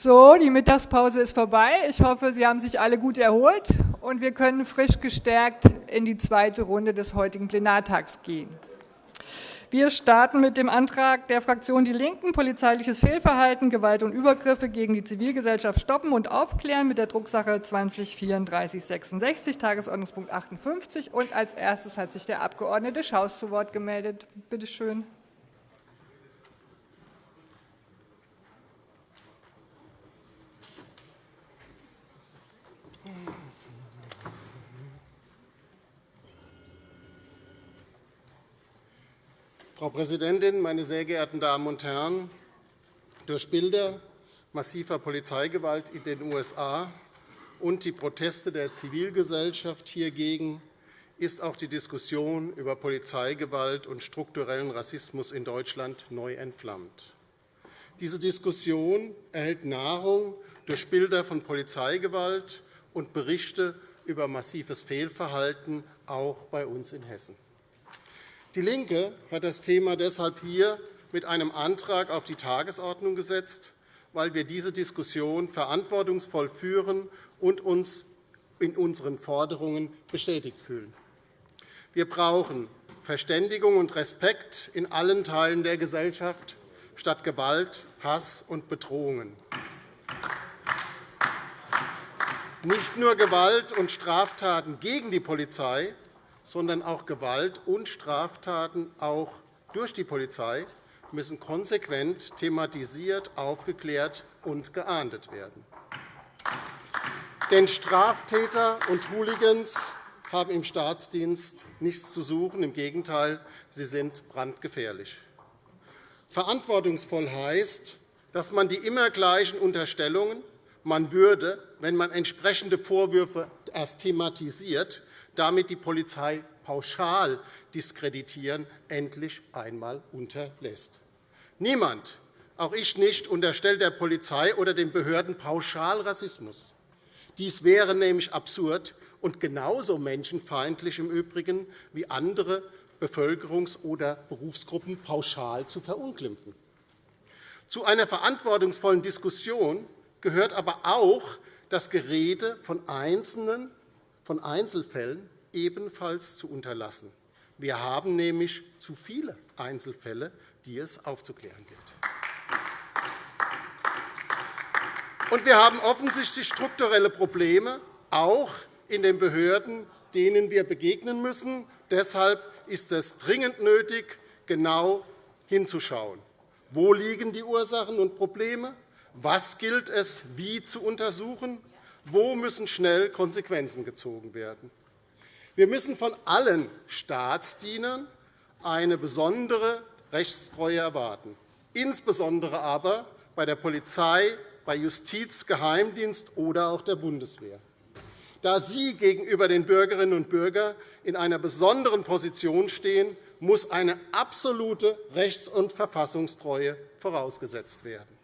So, die Mittagspause ist vorbei. Ich hoffe, Sie haben sich alle gut erholt und wir können frisch gestärkt in die zweite Runde des heutigen Plenartags gehen. Wir starten mit dem Antrag der Fraktion Die Linken, polizeiliches Fehlverhalten, Gewalt und Übergriffe gegen die Zivilgesellschaft stoppen und aufklären mit der Drucksache 203466, Tagesordnungspunkt 58. Und als erstes hat sich der Abg. Schaus zu Wort gemeldet. Bitte schön. Frau Präsidentin, meine sehr geehrten Damen und Herren! Durch Bilder massiver Polizeigewalt in den USA und die Proteste der Zivilgesellschaft hiergegen ist auch die Diskussion über Polizeigewalt und strukturellen Rassismus in Deutschland neu entflammt. Diese Diskussion erhält Nahrung durch Bilder von Polizeigewalt und Berichte über massives Fehlverhalten, auch bei uns in Hessen. DIE LINKE hat das Thema deshalb hier mit einem Antrag auf die Tagesordnung gesetzt, weil wir diese Diskussion verantwortungsvoll führen und uns in unseren Forderungen bestätigt fühlen. Wir brauchen Verständigung und Respekt in allen Teilen der Gesellschaft statt Gewalt, Hass und Bedrohungen. Nicht nur Gewalt und Straftaten gegen die Polizei, sondern auch Gewalt und Straftaten auch durch die Polizei müssen konsequent thematisiert, aufgeklärt und geahndet werden. Denn Straftäter und Hooligans haben im Staatsdienst nichts zu suchen. Im Gegenteil, sie sind brandgefährlich. Verantwortungsvoll heißt, dass man die immer gleichen Unterstellungen, man würde, wenn man entsprechende Vorwürfe erst thematisiert, damit die Polizei pauschal diskreditieren, endlich einmal unterlässt. Niemand, auch ich nicht, unterstellt der Polizei oder den Behörden pauschal Rassismus. Dies wäre nämlich absurd und genauso menschenfeindlich im Übrigen wie andere Bevölkerungs- oder Berufsgruppen pauschal zu verunglimpfen. Zu einer verantwortungsvollen Diskussion gehört aber auch das Gerede von Einzelnen von Einzelfällen ebenfalls zu unterlassen. Wir haben nämlich zu viele Einzelfälle, die es aufzuklären gilt. Und wir haben offensichtlich strukturelle Probleme, auch in den Behörden, denen wir begegnen müssen. Deshalb ist es dringend nötig, genau hinzuschauen. Wo liegen die Ursachen und Probleme? Was gilt es wie zu untersuchen? Wo müssen schnell Konsequenzen gezogen werden? Wir müssen von allen Staatsdienern eine besondere Rechtstreue erwarten, insbesondere aber bei der Polizei, bei Justiz, Geheimdienst oder auch der Bundeswehr. Da sie gegenüber den Bürgerinnen und Bürgern in einer besonderen Position stehen, muss eine absolute Rechts- und Verfassungstreue vorausgesetzt werden.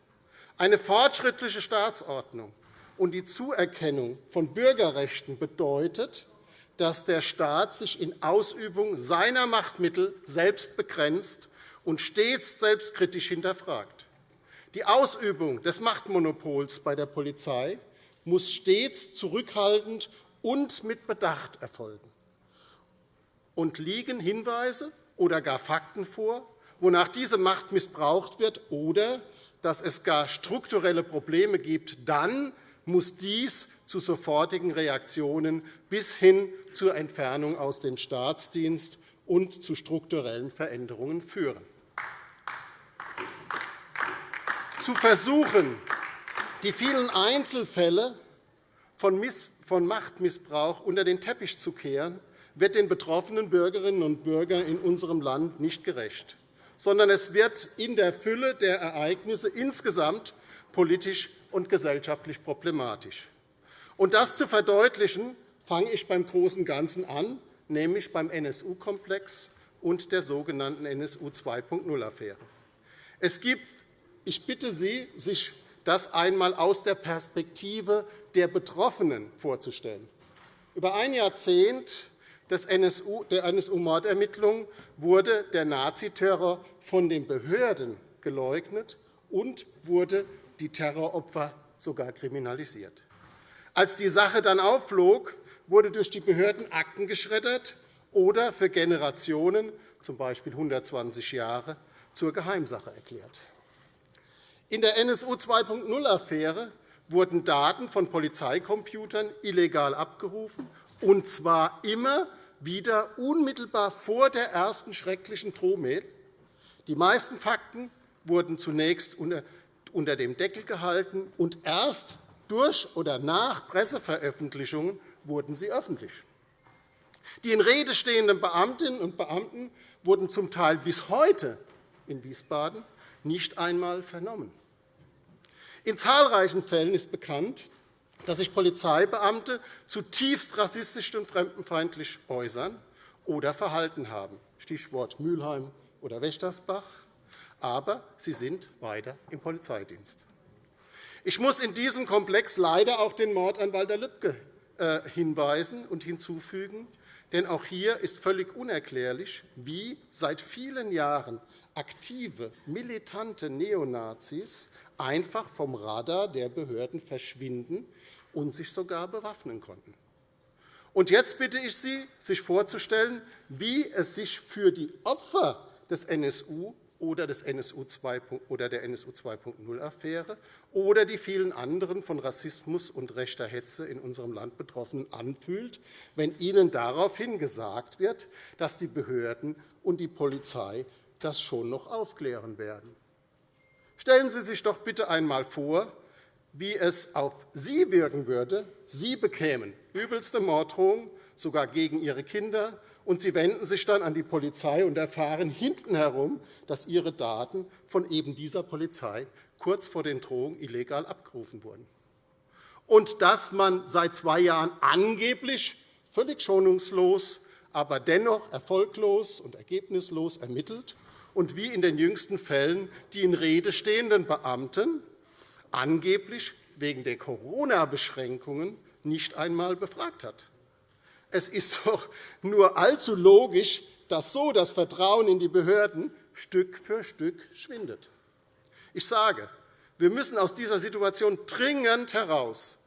Eine fortschrittliche Staatsordnung und die Zuerkennung von Bürgerrechten bedeutet, dass der Staat sich in Ausübung seiner Machtmittel selbst begrenzt und stets selbstkritisch hinterfragt. Die Ausübung des Machtmonopols bei der Polizei muss stets zurückhaltend und mit Bedacht erfolgen. Und liegen Hinweise oder gar Fakten vor, wonach diese Macht missbraucht wird oder dass es gar strukturelle Probleme gibt, dann muss dies zu sofortigen Reaktionen bis hin zur Entfernung aus dem Staatsdienst und zu strukturellen Veränderungen führen. Zu versuchen, die vielen Einzelfälle von Machtmissbrauch unter den Teppich zu kehren, wird den betroffenen Bürgerinnen und Bürgern in unserem Land nicht gerecht, sondern es wird in der Fülle der Ereignisse insgesamt politisch und gesellschaftlich problematisch. Und das zu verdeutlichen, fange ich beim Großen Ganzen an, nämlich beim NSU-Komplex und der sogenannten NSU 2.0-Affäre. Ich bitte Sie, sich das einmal aus der Perspektive der Betroffenen vorzustellen. Über ein Jahrzehnt der NSU-Mordermittlungen wurde der Naziterror von den Behörden geleugnet und wurde die Terroropfer sogar kriminalisiert. Als die Sache dann aufflog, wurde durch die Behörden Akten geschreddert oder für Generationen, z. B. 120 Jahre, zur Geheimsache erklärt. In der NSU 2.0-Affäre wurden Daten von Polizeicomputern illegal abgerufen, und zwar immer wieder unmittelbar vor der ersten schrecklichen Drohmail. Die meisten Fakten wurden zunächst unter dem Deckel gehalten, und erst durch oder nach Presseveröffentlichungen wurden sie öffentlich. Die in Rede stehenden Beamtinnen und Beamten wurden zum Teil bis heute in Wiesbaden nicht einmal vernommen. In zahlreichen Fällen ist bekannt, dass sich Polizeibeamte zutiefst rassistisch und fremdenfeindlich äußern oder verhalten haben, Stichwort Mülheim oder Wächtersbach, aber sie sind weiter im Polizeidienst. Ich muss in diesem Komplex leider auch den Mord an Walter Lübcke äh, hinweisen und hinzufügen, denn auch hier ist völlig unerklärlich, wie seit vielen Jahren aktive, militante Neonazis einfach vom Radar der Behörden verschwinden und sich sogar bewaffnen konnten. Und jetzt bitte ich Sie, sich vorzustellen, wie es sich für die Opfer des NSU oder, des NSU oder der NSU 2.0-Affäre oder die vielen anderen von Rassismus und rechter Hetze in unserem Land Betroffenen anfühlt, wenn ihnen daraufhin gesagt wird, dass die Behörden und die Polizei das schon noch aufklären werden. Stellen Sie sich doch bitte einmal vor, wie es auf Sie wirken würde. Sie bekämen übelste Morddrohungen, sogar gegen Ihre Kinder, und Sie wenden sich dann an die Polizei und erfahren hintenherum, dass Ihre Daten von eben dieser Polizei kurz vor den Drohungen illegal abgerufen wurden. Und dass man seit zwei Jahren angeblich völlig schonungslos, aber dennoch erfolglos und ergebnislos ermittelt und wie in den jüngsten Fällen die in Rede stehenden Beamten angeblich wegen der Corona-Beschränkungen nicht einmal befragt hat. Es ist doch nur allzu logisch, dass so das Vertrauen in die Behörden Stück für Stück schwindet. Ich sage, wir müssen aus dieser Situation dringend heraus.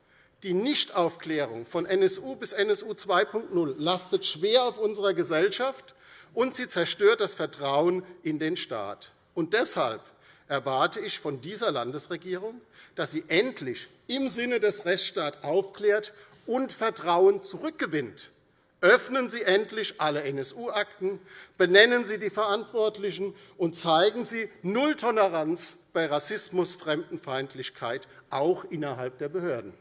Die Nichtaufklärung von NSU bis NSU 2.0 lastet schwer auf unserer Gesellschaft, und sie zerstört das Vertrauen in den Staat. Und deshalb erwarte ich von dieser Landesregierung, dass sie endlich im Sinne des Rechtsstaats aufklärt und Vertrauen zurückgewinnt. Öffnen Sie endlich alle NSU-Akten, benennen Sie die Verantwortlichen und zeigen Sie Null Toleranz bei Rassismus, Fremdenfeindlichkeit, auch innerhalb der Behörden.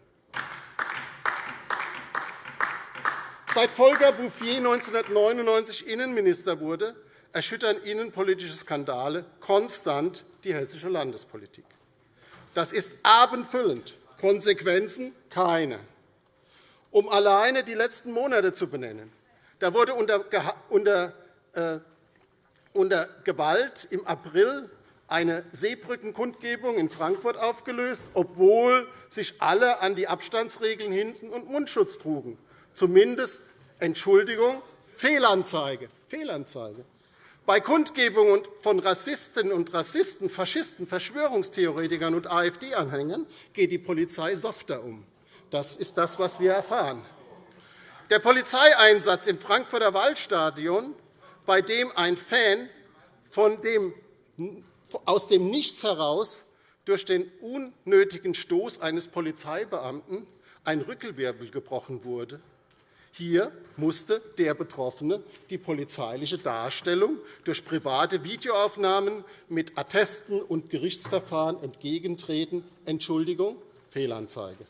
Seit Volker Bouffier 1999 Innenminister wurde, erschüttern innenpolitische Skandale konstant die hessische Landespolitik. Das ist abendfüllend, Konsequenzen keine. Um alleine die letzten Monate zu benennen. Da wurde unter, unter, äh, unter Gewalt im April eine Seebrückenkundgebung in Frankfurt aufgelöst, obwohl sich alle an die Abstandsregeln hielten und Mundschutz trugen. Zumindest Entschuldigung, Fehlanzeige. Fehlanzeige. Bei Kundgebungen von Rassistinnen und Rassisten, Faschisten, Verschwörungstheoretikern und AfD-Anhängern geht die Polizei softer um. Das ist das, was wir erfahren. Der Polizeieinsatz im Frankfurter Waldstadion, bei dem ein Fan dem, aus dem Nichts heraus durch den unnötigen Stoß eines Polizeibeamten ein Rückelwirbel gebrochen wurde, hier musste der Betroffene die polizeiliche Darstellung durch private Videoaufnahmen mit Attesten und Gerichtsverfahren entgegentreten. Entschuldigung, Fehlanzeige.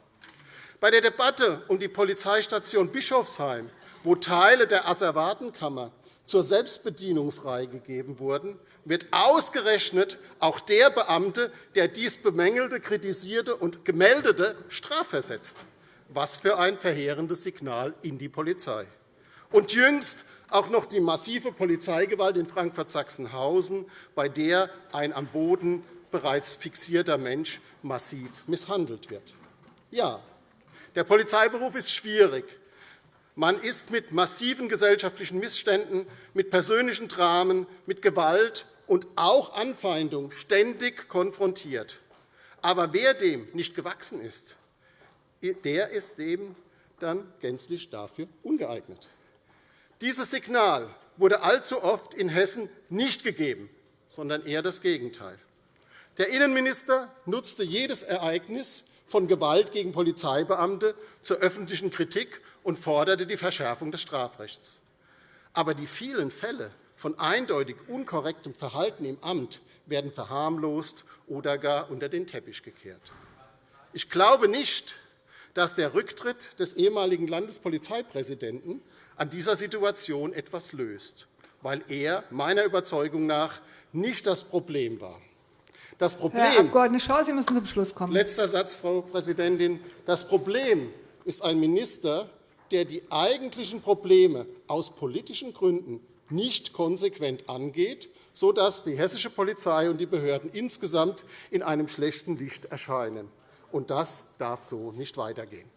Bei der Debatte um die Polizeistation Bischofsheim, wo Teile der Asservatenkammer zur Selbstbedienung freigegeben wurden, wird ausgerechnet auch der Beamte, der dies bemängelte, kritisierte und gemeldete, strafversetzt. Was für ein verheerendes Signal in die Polizei. Und jüngst auch noch die massive Polizeigewalt in Frankfurt-Sachsenhausen, bei der ein am Boden bereits fixierter Mensch massiv misshandelt wird. Ja, der Polizeiberuf ist schwierig. Man ist mit massiven gesellschaftlichen Missständen, mit persönlichen Dramen, mit Gewalt und auch Anfeindung ständig konfrontiert. Aber wer dem nicht gewachsen ist, der ist eben dann gänzlich dafür ungeeignet. Dieses Signal wurde allzu oft in Hessen nicht gegeben, sondern eher das Gegenteil. Der Innenminister nutzte jedes Ereignis von Gewalt gegen Polizeibeamte zur öffentlichen Kritik und forderte die Verschärfung des Strafrechts. Aber die vielen Fälle von eindeutig unkorrektem Verhalten im Amt werden verharmlost oder gar unter den Teppich gekehrt. Ich glaube nicht, dass der Rücktritt des ehemaligen Landespolizeipräsidenten an dieser Situation etwas löst, weil er meiner Überzeugung nach nicht das Problem war. Das Problem, Herr Abg. Schau, Sie müssen zum Schluss kommen. Letzter Satz, Frau Präsidentin. Das Problem ist ein Minister, der die eigentlichen Probleme aus politischen Gründen nicht konsequent angeht, sodass die hessische Polizei und die Behörden insgesamt in einem schlechten Licht erscheinen. Und das darf so nicht weitergehen.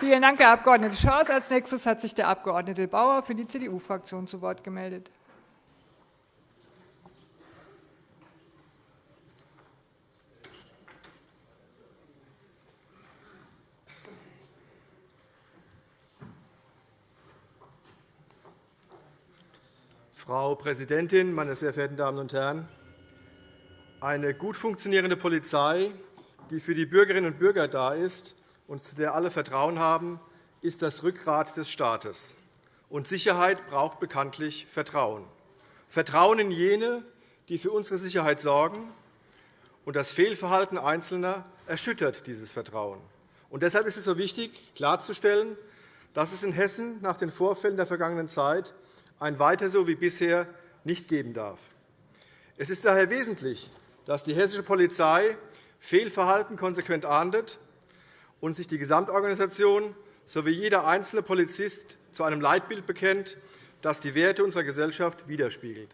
Vielen Dank, Herr Abg. Schaus. Als nächstes hat sich der Abg. Bauer für die CDU-Fraktion zu Wort gemeldet. Frau Präsidentin, meine sehr verehrten Damen und Herren! Eine gut funktionierende Polizei, die für die Bürgerinnen und Bürger da ist und zu der alle Vertrauen haben, ist das Rückgrat des Staates. Und Sicherheit braucht bekanntlich Vertrauen. Vertrauen in jene, die für unsere Sicherheit sorgen. Und das Fehlverhalten Einzelner erschüttert dieses Vertrauen. Und deshalb ist es so wichtig, klarzustellen, dass es in Hessen nach den Vorfällen der vergangenen Zeit ein Weiter so wie bisher nicht geben darf. Es ist daher wesentlich, dass die hessische Polizei Fehlverhalten konsequent ahndet und sich die Gesamtorganisation sowie jeder einzelne Polizist zu einem Leitbild bekennt, das die Werte unserer Gesellschaft widerspiegelt.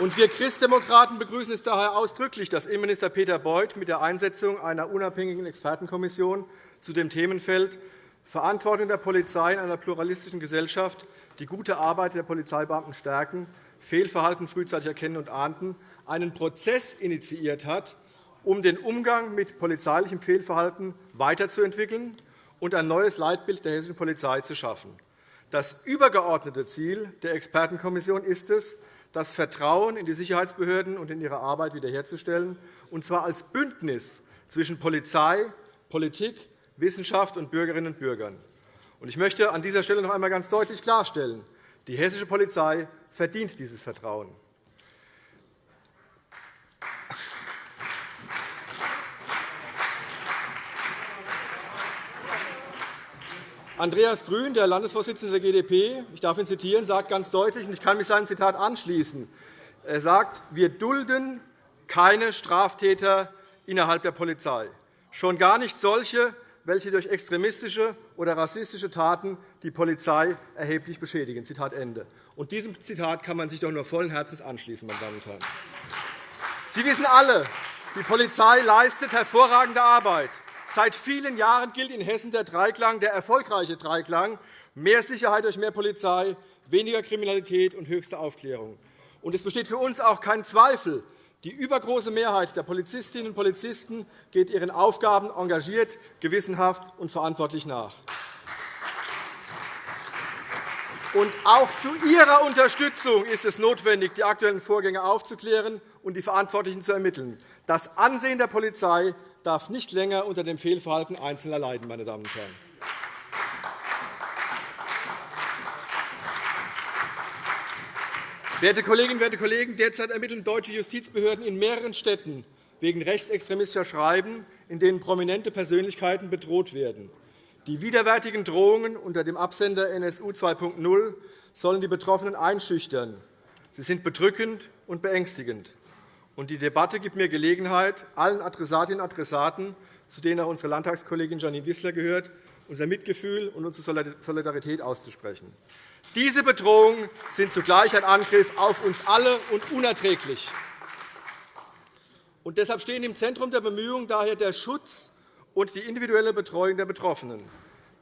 Wir Christdemokraten begrüßen es daher ausdrücklich, dass Innenminister Peter Beuth mit der Einsetzung einer unabhängigen Expertenkommission zu dem Themenfeld Verantwortung der Polizei in einer pluralistischen Gesellschaft die gute Arbeit der Polizeibeamten stärken, Fehlverhalten frühzeitig erkennen und ahnden, einen Prozess initiiert hat, um den Umgang mit polizeilichem Fehlverhalten weiterzuentwickeln und ein neues Leitbild der hessischen Polizei zu schaffen. Das übergeordnete Ziel der Expertenkommission ist es, das Vertrauen in die Sicherheitsbehörden und in ihre Arbeit wiederherzustellen, und zwar als Bündnis zwischen Polizei, Politik, Wissenschaft und Bürgerinnen und Bürgern. Ich möchte an dieser Stelle noch einmal ganz deutlich klarstellen, die hessische Polizei verdient dieses Vertrauen. Andreas Grün, der Landesvorsitzende der GdP, ich darf ihn zitieren, sagt ganz deutlich, und ich kann mich seinem Zitat anschließen, er sagt, wir dulden keine Straftäter innerhalb der Polizei, schon gar nicht solche, welche durch extremistische oder rassistische Taten die Polizei erheblich beschädigen. Zitat Ende. Und diesem Zitat kann man sich doch nur vollen Herzens anschließen, meine Damen und Herren. Sie wissen alle, die Polizei leistet hervorragende Arbeit. Seit vielen Jahren gilt in Hessen der Dreiklang, der erfolgreiche Dreiklang, mehr Sicherheit durch mehr Polizei, weniger Kriminalität und höchste Aufklärung. Und es besteht für uns auch kein Zweifel, die übergroße Mehrheit der Polizistinnen und Polizisten geht ihren Aufgaben engagiert, gewissenhaft und verantwortlich nach. Und auch zu Ihrer Unterstützung ist es notwendig, die aktuellen Vorgänge aufzuklären und die Verantwortlichen zu ermitteln. Das Ansehen der Polizei darf nicht länger unter dem Fehlverhalten Einzelner leiden. Meine Damen und Herren. Werte Kolleginnen, werte Kollegen, derzeit ermitteln deutsche Justizbehörden in mehreren Städten wegen rechtsextremistischer Schreiben, in denen prominente Persönlichkeiten bedroht werden. Die widerwärtigen Drohungen unter dem Absender NSU 2.0 sollen die Betroffenen einschüchtern. Sie sind bedrückend und beängstigend. Die Debatte gibt mir Gelegenheit, allen Adressatinnen und Adressaten, zu denen auch unsere Landtagskollegin Janine Wissler gehört, unser Mitgefühl und unsere Solidarität auszusprechen. Diese Bedrohungen sind zugleich ein Angriff auf uns alle und unerträglich. Und deshalb stehen im Zentrum der Bemühungen daher der Schutz und die individuelle Betreuung der Betroffenen.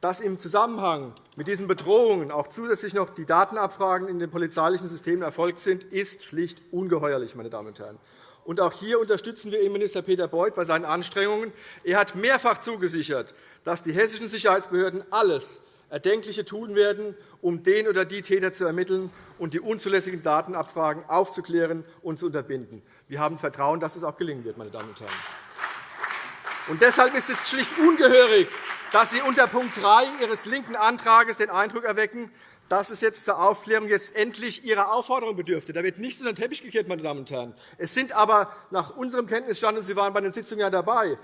Dass im Zusammenhang mit diesen Bedrohungen auch zusätzlich noch die Datenabfragen in den polizeilichen Systemen erfolgt sind, ist schlicht ungeheuerlich. Meine Damen und Herren. Und auch hier unterstützen wir Innenminister Peter Beuth bei seinen Anstrengungen. Er hat mehrfach zugesichert, dass die hessischen Sicherheitsbehörden alles Erdenkliche tun werden, um den oder die Täter zu ermitteln und die unzulässigen Datenabfragen aufzuklären und zu unterbinden. Wir haben Vertrauen, dass es auch gelingen wird. Meine Damen und Herren. Und deshalb ist es schlicht ungehörig, dass Sie unter Punkt 3 Ihres linken Antrags den Eindruck erwecken, dass es jetzt zur Aufklärung jetzt endlich Ihrer Aufforderung bedürfte. Da wird nichts unter den Teppich gekehrt, meine Damen und Herren. Es sind aber nach unserem Kenntnisstand, und Sie waren bei den Sitzungen ja dabei,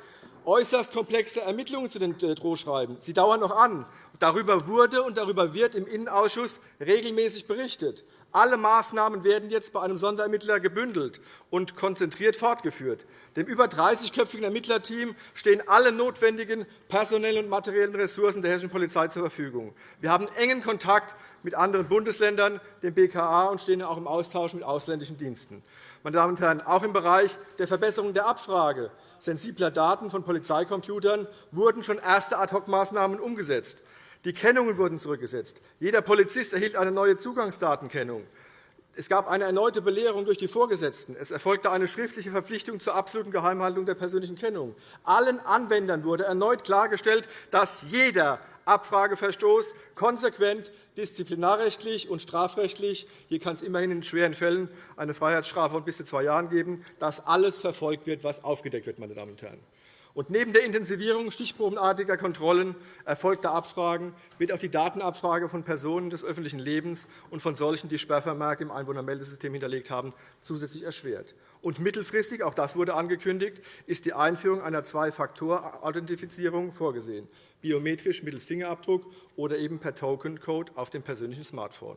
äußerst komplexe Ermittlungen zu den äh, Drohschreiben. Sie dauern noch an. Darüber wurde und darüber wird im Innenausschuss regelmäßig berichtet. Alle Maßnahmen werden jetzt bei einem Sonderermittler gebündelt und konzentriert fortgeführt. Dem über 30-köpfigen Ermittlerteam stehen alle notwendigen personellen und materiellen Ressourcen der hessischen Polizei zur Verfügung. Wir haben engen Kontakt mit anderen Bundesländern, dem BKA, und stehen auch im Austausch mit ausländischen Diensten. Meine Damen und Herren, auch im Bereich der Verbesserung der Abfrage sensibler Daten von Polizeicomputern wurden schon erste Ad-hoc-Maßnahmen umgesetzt. Die Kennungen wurden zurückgesetzt. Jeder Polizist erhielt eine neue Zugangsdatenkennung. Es gab eine erneute Belehrung durch die Vorgesetzten. Es erfolgte eine schriftliche Verpflichtung zur absoluten Geheimhaltung der persönlichen Kennung. Allen Anwendern wurde erneut klargestellt, dass jeder Abfrageverstoß konsequent disziplinarrechtlich und strafrechtlich – hier kann es immerhin in schweren Fällen eine Freiheitsstrafe von bis zu zwei Jahren geben – dass alles verfolgt wird, was aufgedeckt wird. Meine Damen und Herren. Und neben der Intensivierung stichprobenartiger Kontrollen erfolgter Abfragen wird auch die Datenabfrage von Personen des öffentlichen Lebens und von solchen, die Sperrvermerke im Einwohnermeldesystem hinterlegt haben, zusätzlich erschwert. Und mittelfristig, auch das wurde angekündigt, ist die Einführung einer Zwei-Faktor-Authentifizierung vorgesehen, biometrisch mittels Fingerabdruck oder eben per Token-Code auf dem persönlichen Smartphone.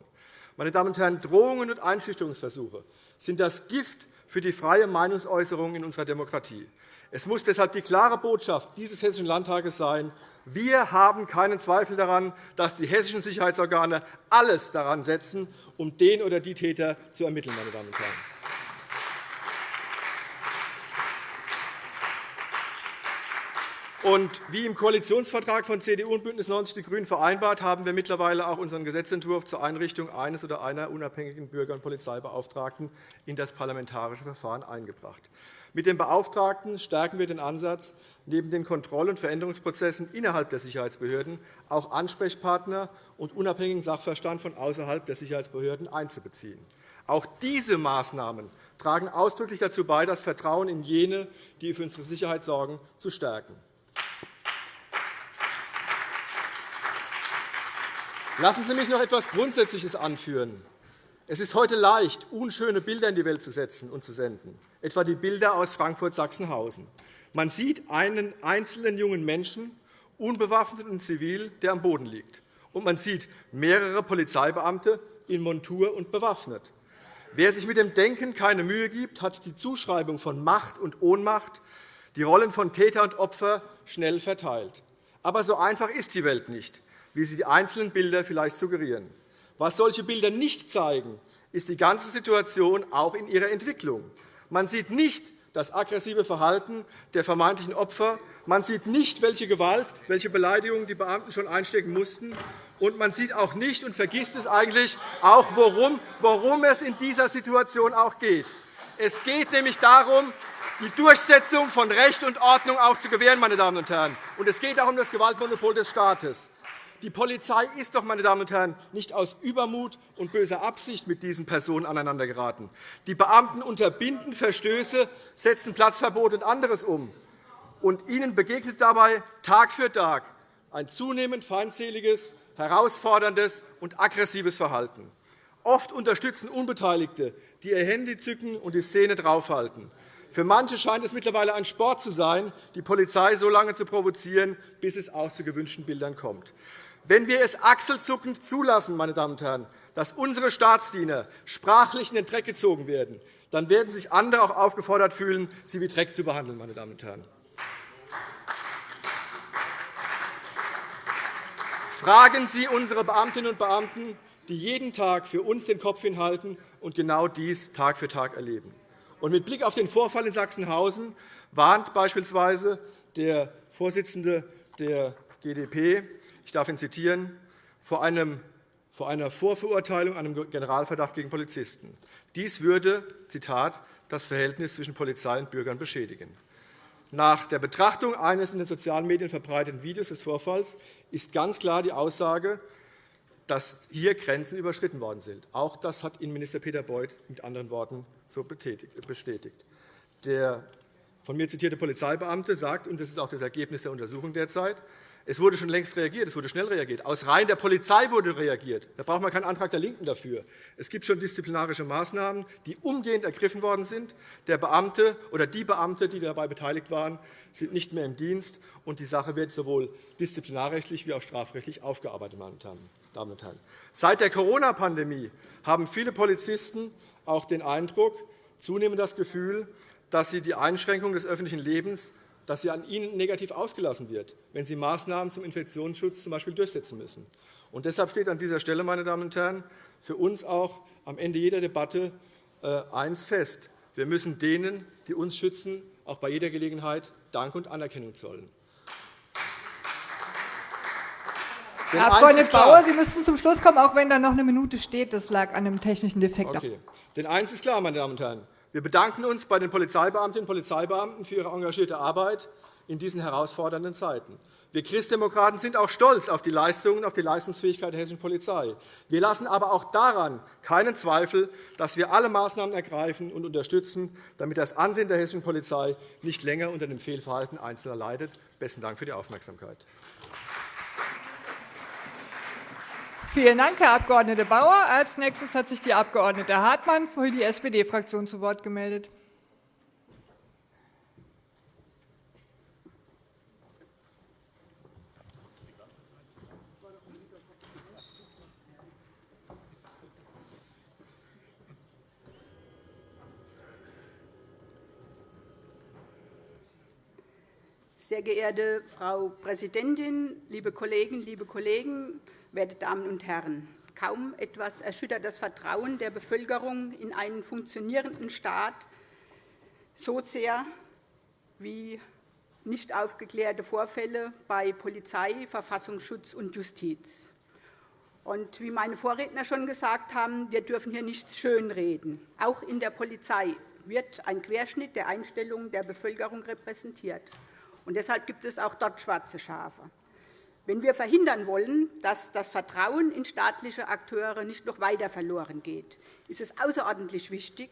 Meine Damen und Herren, Drohungen und Einschüchterungsversuche sind das Gift für die freie Meinungsäußerung in unserer Demokratie. Es muss deshalb die klare Botschaft dieses Hessischen Landtages sein, wir haben keinen Zweifel daran, dass die hessischen Sicherheitsorgane alles daran setzen, um den oder die Täter zu ermitteln. Meine Damen und Herren. Und wie im Koalitionsvertrag von CDU und BÜNDNIS 90 die GRÜNEN vereinbart, haben wir mittlerweile auch unseren Gesetzentwurf zur Einrichtung eines oder einer unabhängigen Bürger- und Polizeibeauftragten in das parlamentarische Verfahren eingebracht. Mit dem Beauftragten stärken wir den Ansatz, neben den Kontroll- und Veränderungsprozessen innerhalb der Sicherheitsbehörden auch Ansprechpartner und unabhängigen Sachverstand von außerhalb der Sicherheitsbehörden einzubeziehen. Auch diese Maßnahmen tragen ausdrücklich dazu bei, das Vertrauen in jene, die für unsere Sicherheit sorgen, zu stärken. Lassen Sie mich noch etwas Grundsätzliches anführen. Es ist heute leicht, unschöne Bilder in die Welt zu setzen und zu senden etwa die Bilder aus Frankfurt-Sachsenhausen. Man sieht einen einzelnen jungen Menschen, unbewaffnet und zivil, der am Boden liegt. Und man sieht mehrere Polizeibeamte in Montur und bewaffnet. Wer sich mit dem Denken keine Mühe gibt, hat die Zuschreibung von Macht und Ohnmacht, die Rollen von Täter und Opfer schnell verteilt. Aber so einfach ist die Welt nicht, wie sie die einzelnen Bilder vielleicht suggerieren. Was solche Bilder nicht zeigen, ist die ganze Situation auch in ihrer Entwicklung. Man sieht nicht das aggressive Verhalten der vermeintlichen Opfer. Man sieht nicht, welche Gewalt, welche Beleidigungen die Beamten schon einstecken mussten. Und man sieht auch nicht und vergisst es eigentlich auch, worum, worum es in dieser Situation auch geht. Es geht nämlich darum, die Durchsetzung von Recht und Ordnung auch zu gewähren. Meine Damen und Herren. Und es geht auch um das Gewaltmonopol des Staates. Die Polizei ist doch, meine Damen und Herren, nicht aus Übermut und böser Absicht mit diesen Personen aneinandergeraten. Die Beamten unterbinden Verstöße, setzen Platzverbot und anderes um. Und ihnen begegnet dabei Tag für Tag ein zunehmend feindseliges, herausforderndes und aggressives Verhalten. Oft unterstützen Unbeteiligte, die ihr Handy zücken und die Szene draufhalten. Für manche scheint es mittlerweile ein Sport zu sein, die Polizei so lange zu provozieren, bis es auch zu gewünschten Bildern kommt. Wenn wir es achselzuckend zulassen, meine Damen und Herren, dass unsere Staatsdiener sprachlich in den Dreck gezogen werden, dann werden sich andere auch aufgefordert fühlen, sie wie Dreck zu behandeln. Meine Damen und Herren. Fragen Sie unsere Beamtinnen und Beamten, die jeden Tag für uns den Kopf hinhalten und genau dies Tag für Tag erleben. Und mit Blick auf den Vorfall in Sachsenhausen warnt beispielsweise der Vorsitzende der GdP, ich darf ihn zitieren, vor, einem, vor einer Vorverurteilung, einem Generalverdacht gegen Polizisten. Dies würde, Zitat, das Verhältnis zwischen Polizei und Bürgern beschädigen. Nach der Betrachtung eines in den sozialen Medien verbreiteten Videos des Vorfalls ist ganz klar die Aussage, dass hier Grenzen überschritten worden sind. Auch das hat Innenminister Peter Beuth mit anderen Worten so bestätigt. Der von mir zitierte Polizeibeamte sagt, und das ist auch das Ergebnis der Untersuchung derzeit, es wurde schon längst reagiert, es wurde schnell reagiert. Aus Reihen der Polizei wurde reagiert. Da braucht man keinen Antrag der LINKEN dafür. Es gibt schon disziplinarische Maßnahmen, die umgehend ergriffen worden sind. Der Beamte oder die Beamte, die dabei beteiligt waren, sind nicht mehr im Dienst, und die Sache wird sowohl disziplinarrechtlich wie auch strafrechtlich aufgearbeitet. Damen und Herren. Seit der Corona-Pandemie haben viele Polizisten auch den Eindruck, zunehmend das Gefühl, dass sie die Einschränkung des öffentlichen Lebens dass sie an ihnen negativ ausgelassen wird, wenn sie Maßnahmen zum Infektionsschutz z. durchsetzen müssen. Und deshalb steht an dieser Stelle, meine Damen und Herren, für uns auch am Ende jeder Debatte äh, eines fest. Wir müssen denen, die uns schützen, auch bei jeder Gelegenheit Dank und Anerkennung zollen. Herr Abg. Bauer, Sie müssten zum Schluss kommen, auch wenn da noch eine Minute steht. Das lag an einem technischen Defekt. Okay. Denn eines ist klar, meine Damen und Herren. Wir bedanken uns bei den Polizeibeamtinnen und Polizeibeamten für ihre engagierte Arbeit in diesen herausfordernden Zeiten. Wir Christdemokraten sind auch stolz auf die Leistungen auf die Leistungsfähigkeit der hessischen Polizei. Wir lassen aber auch daran keinen Zweifel, dass wir alle Maßnahmen ergreifen und unterstützen, damit das Ansehen der hessischen Polizei nicht länger unter dem Fehlverhalten Einzelner leidet. – Besten Dank für die Aufmerksamkeit. Vielen Dank, Herr Abg. Bauer. Als nächstes hat sich die Abg. Hartmann für die SPD-Fraktion zu Wort gemeldet. Sehr geehrte Frau Präsidentin, liebe Kolleginnen, liebe Kollegen! Werte Damen und Herren! Kaum etwas erschüttert das Vertrauen der Bevölkerung in einen funktionierenden Staat so sehr wie nicht aufgeklärte Vorfälle bei Polizei, Verfassungsschutz und Justiz. Und wie meine Vorredner schon gesagt haben, wir dürfen hier nichts schönreden. Auch in der Polizei wird ein Querschnitt der Einstellungen der Bevölkerung repräsentiert. Und deshalb gibt es auch dort schwarze Schafe. Wenn wir verhindern wollen, dass das Vertrauen in staatliche Akteure nicht noch weiter verloren geht, ist es außerordentlich wichtig,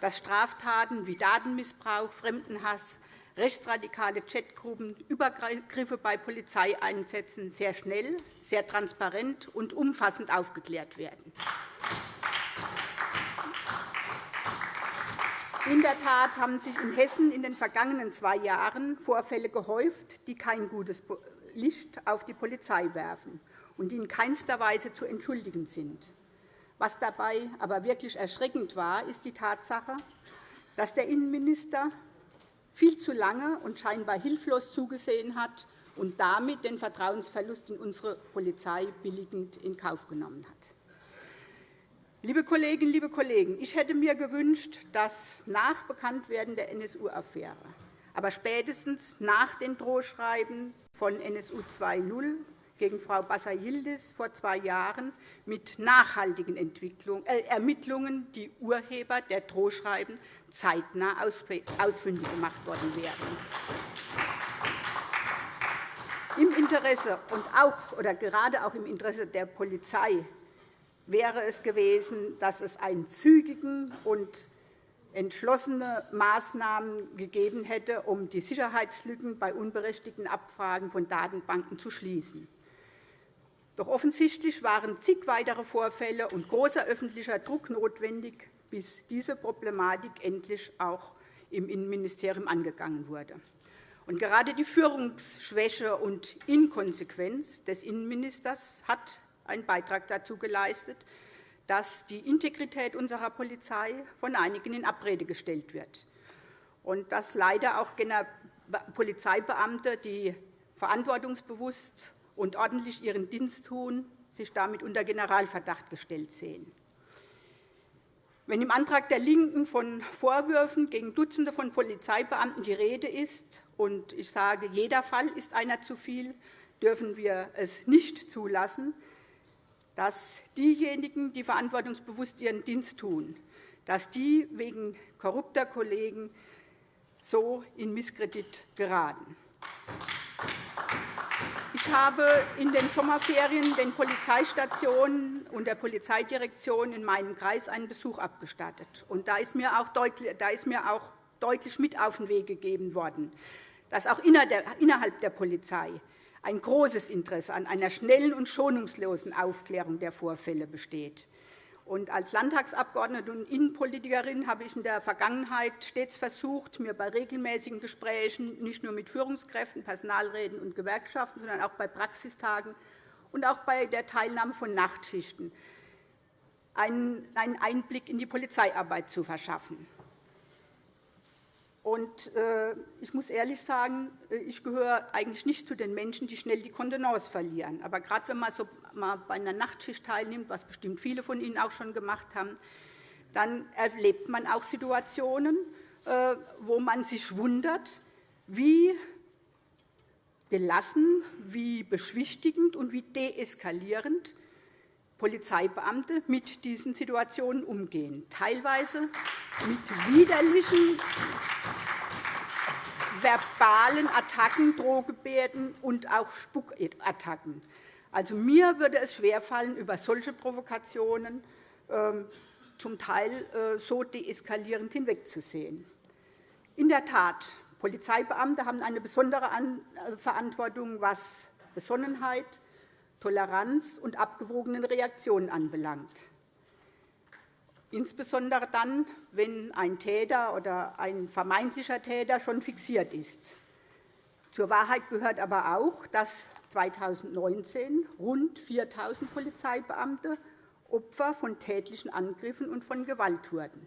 dass Straftaten wie Datenmissbrauch, Fremdenhass, rechtsradikale Chatgruppen, Übergriffe bei Polizeieinsätzen sehr schnell, sehr transparent und umfassend aufgeklärt werden. In der Tat haben sich in Hessen in den vergangenen zwei Jahren Vorfälle gehäuft, die kein gutes Licht auf die Polizei werfen und die in keinster Weise zu entschuldigen sind. Was dabei aber wirklich erschreckend war, ist die Tatsache, dass der Innenminister viel zu lange und scheinbar hilflos zugesehen hat und damit den Vertrauensverlust in unsere Polizei billigend in Kauf genommen hat. Liebe Kolleginnen, liebe Kollegen, ich hätte mir gewünscht, dass nach Bekanntwerden der NSU-Affäre, aber spätestens nach den Drohschreiben von NSU 2.0 gegen Frau Bassa-Yildiz vor zwei Jahren mit nachhaltigen äh, Ermittlungen die Urheber der Drohschreiben zeitnah ausfindig gemacht worden wären. Im Interesse und auch oder gerade auch im Interesse der Polizei wäre es gewesen, dass es einen zügigen und entschlossene Maßnahmen gegeben hätte, um die Sicherheitslücken bei unberechtigten Abfragen von Datenbanken zu schließen. Doch offensichtlich waren zig weitere Vorfälle und großer öffentlicher Druck notwendig, bis diese Problematik endlich auch im Innenministerium angegangen wurde. Und gerade die Führungsschwäche und Inkonsequenz des Innenministers hat einen Beitrag dazu geleistet, dass die Integrität unserer Polizei von einigen in Abrede gestellt wird und dass leider auch Polizeibeamte, die verantwortungsbewusst und ordentlich ihren Dienst tun, sich damit unter Generalverdacht gestellt sehen. Wenn im Antrag der LINKEN von Vorwürfen gegen Dutzende von Polizeibeamten die Rede ist, und ich sage, jeder Fall ist einer zu viel, dürfen wir es nicht zulassen, dass diejenigen, die verantwortungsbewusst ihren Dienst tun, dass die wegen korrupter Kollegen so in Misskredit geraten. Ich habe in den Sommerferien den Polizeistationen und der Polizeidirektion in meinem Kreis einen Besuch abgestattet. Und da ist mir auch deutlich, da ist mir auch deutlich mit auf den Weg gegeben worden, dass auch innerhalb der Polizei ein großes Interesse an einer schnellen und schonungslosen Aufklärung der Vorfälle besteht. Und als Landtagsabgeordnete und Innenpolitikerin habe ich in der Vergangenheit stets versucht, mir bei regelmäßigen Gesprächen nicht nur mit Führungskräften, Personalräten und Gewerkschaften, sondern auch bei Praxistagen und auch bei der Teilnahme von Nachtschichten einen Einblick in die Polizeiarbeit zu verschaffen. Und, äh, ich muss ehrlich sagen, äh, ich gehöre eigentlich nicht zu den Menschen, die schnell die Kontenance verlieren. Aber gerade wenn man so mal bei einer Nachtschicht teilnimmt, was bestimmt viele von Ihnen auch schon gemacht haben, dann erlebt man auch Situationen, äh, wo man sich wundert, wie gelassen, wie beschwichtigend und wie deeskalierend Polizeibeamte mit diesen Situationen umgehen, teilweise mit widerlichen verbalen Attacken, Drohgebärden und auch Spuckattacken. Also, mir würde es schwerfallen, über solche Provokationen ähm, zum Teil äh, so deeskalierend hinwegzusehen. In der Tat, Polizeibeamte haben eine besondere äh, Verantwortung, was Besonnenheit, Toleranz und abgewogenen Reaktionen anbelangt. Insbesondere dann, wenn ein Täter oder ein vermeintlicher Täter schon fixiert ist. Zur Wahrheit gehört aber auch, dass 2019 rund 4.000 Polizeibeamte Opfer von tätlichen Angriffen und von Gewalt wurden.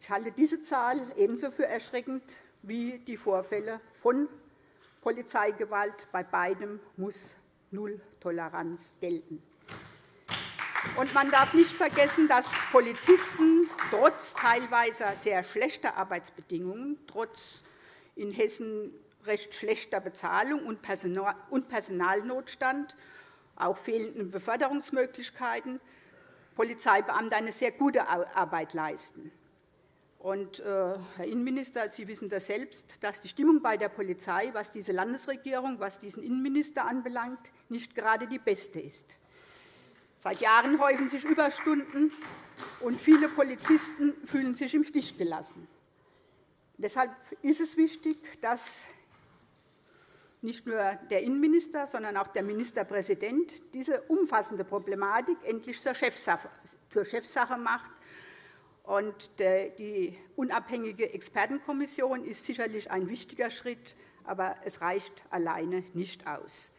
Ich halte diese Zahl ebenso für erschreckend wie die Vorfälle von Polizeigewalt. Bei beidem muss Null-Toleranz gelten. Und man darf nicht vergessen, dass Polizisten trotz teilweise sehr schlechter Arbeitsbedingungen, trotz in Hessen recht schlechter Bezahlung und Personalnotstand, auch fehlenden Beförderungsmöglichkeiten, Polizeibeamte eine sehr gute Arbeit leisten. Und, äh, Herr Innenminister, Sie wissen das selbst, dass die Stimmung bei der Polizei, was diese Landesregierung, was diesen Innenminister anbelangt, nicht gerade die beste ist. Seit Jahren häufen sich Überstunden, und viele Polizisten fühlen sich im Stich gelassen. Deshalb ist es wichtig, dass nicht nur der Innenminister, sondern auch der Ministerpräsident diese umfassende Problematik endlich zur Chefsache macht und die unabhängige Expertenkommission ist sicherlich ein wichtiger Schritt, aber es reicht alleine nicht aus.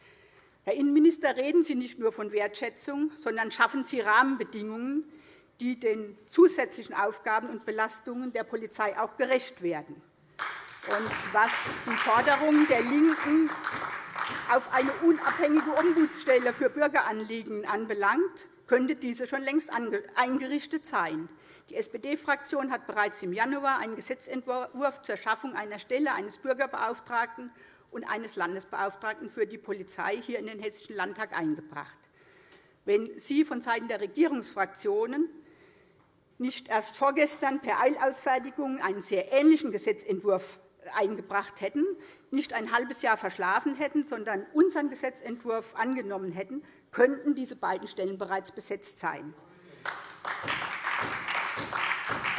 Herr Innenminister, reden Sie nicht nur von Wertschätzung, sondern schaffen Sie Rahmenbedingungen, die den zusätzlichen Aufgaben und Belastungen der Polizei auch gerecht werden. Und was die Forderung der LINKEN auf eine unabhängige Ombudsstelle für Bürgeranliegen anbelangt, könnte diese schon längst eingerichtet sein. Die SPD-Fraktion hat bereits im Januar einen Gesetzentwurf zur Schaffung einer Stelle eines Bürgerbeauftragten und eines Landesbeauftragten für die Polizei hier in den Hessischen Landtag eingebracht. Wenn Sie vonseiten der Regierungsfraktionen nicht erst vorgestern per Eilausfertigung einen sehr ähnlichen Gesetzentwurf eingebracht hätten, nicht ein halbes Jahr verschlafen hätten, sondern unseren Gesetzentwurf angenommen hätten, könnten diese beiden Stellen bereits besetzt sein.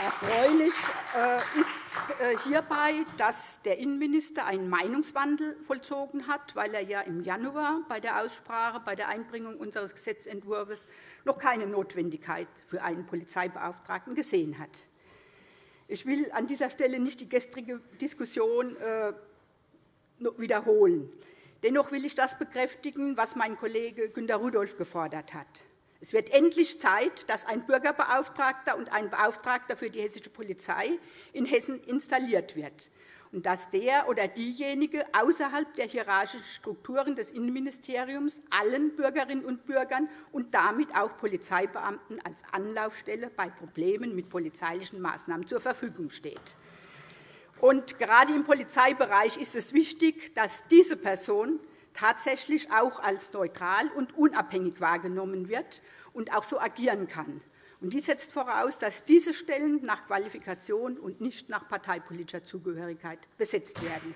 Erfreulich äh, ist äh, hierbei, dass der Innenminister einen Meinungswandel vollzogen hat, weil er ja im Januar bei der Aussprache, bei der Einbringung unseres Gesetzentwurfs noch keine Notwendigkeit für einen Polizeibeauftragten gesehen hat. Ich will an dieser Stelle nicht die gestrige Diskussion äh, wiederholen. Dennoch will ich das bekräftigen, was mein Kollege Günter Rudolph gefordert hat. Es wird endlich Zeit, dass ein Bürgerbeauftragter und ein Beauftragter für die hessische Polizei in Hessen installiert wird. und dass der oder diejenige außerhalb der hierarchischen Strukturen des Innenministeriums allen Bürgerinnen und Bürgern und damit auch Polizeibeamten als Anlaufstelle bei Problemen mit polizeilichen Maßnahmen zur Verfügung steht. Und gerade im Polizeibereich ist es wichtig, dass diese Person tatsächlich auch als neutral und unabhängig wahrgenommen wird und auch so agieren kann. Und dies setzt voraus, dass diese Stellen nach Qualifikation und nicht nach parteipolitischer Zugehörigkeit besetzt werden.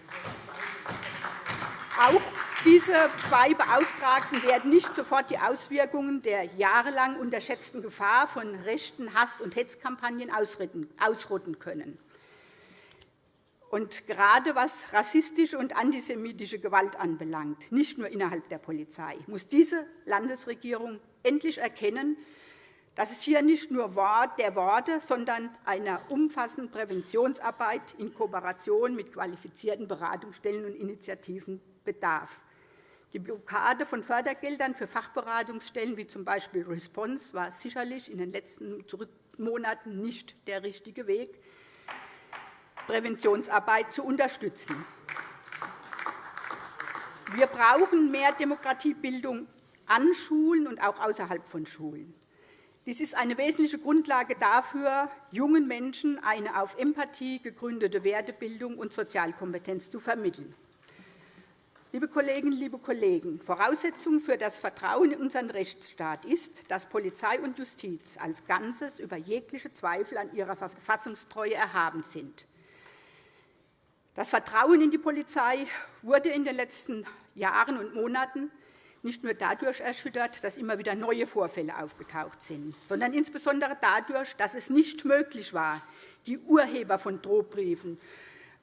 Auch diese zwei Beauftragten werden nicht sofort die Auswirkungen der jahrelang unterschätzten Gefahr von rechten Hass- und Hetzkampagnen ausrotten können. Und gerade was rassistische und antisemitische Gewalt anbelangt, nicht nur innerhalb der Polizei, muss diese Landesregierung endlich erkennen, dass es hier nicht nur der Worte, sondern einer umfassenden Präventionsarbeit in Kooperation mit qualifizierten Beratungsstellen und Initiativen bedarf. Die Blockade von Fördergeldern für Fachberatungsstellen wie z. B. Response war sicherlich in den letzten Monaten nicht der richtige Weg, Präventionsarbeit zu unterstützen. Wir brauchen mehr Demokratiebildung an Schulen und auch außerhalb von Schulen. Dies ist eine wesentliche Grundlage dafür, jungen Menschen eine auf Empathie gegründete Wertebildung und Sozialkompetenz zu vermitteln. Liebe Kolleginnen, liebe Kollegen, Voraussetzung für das Vertrauen in unseren Rechtsstaat ist, dass Polizei und Justiz als Ganzes über jegliche Zweifel an ihrer Verfassungstreue erhaben sind. Das Vertrauen in die Polizei wurde in den letzten Jahren und Monaten nicht nur dadurch erschüttert, dass immer wieder neue Vorfälle aufgetaucht sind, sondern insbesondere dadurch, dass es nicht möglich war, die Urheber von Drohbriefen,